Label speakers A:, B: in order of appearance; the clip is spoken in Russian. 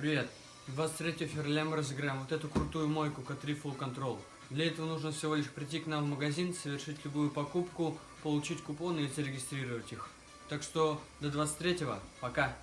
A: Привет. 23 февраля мы разыграем вот эту крутую мойку K3 Full Control. Для этого нужно всего лишь прийти к нам в магазин, совершить любую покупку, получить купоны и зарегистрировать их. Так что до 23-го. Пока.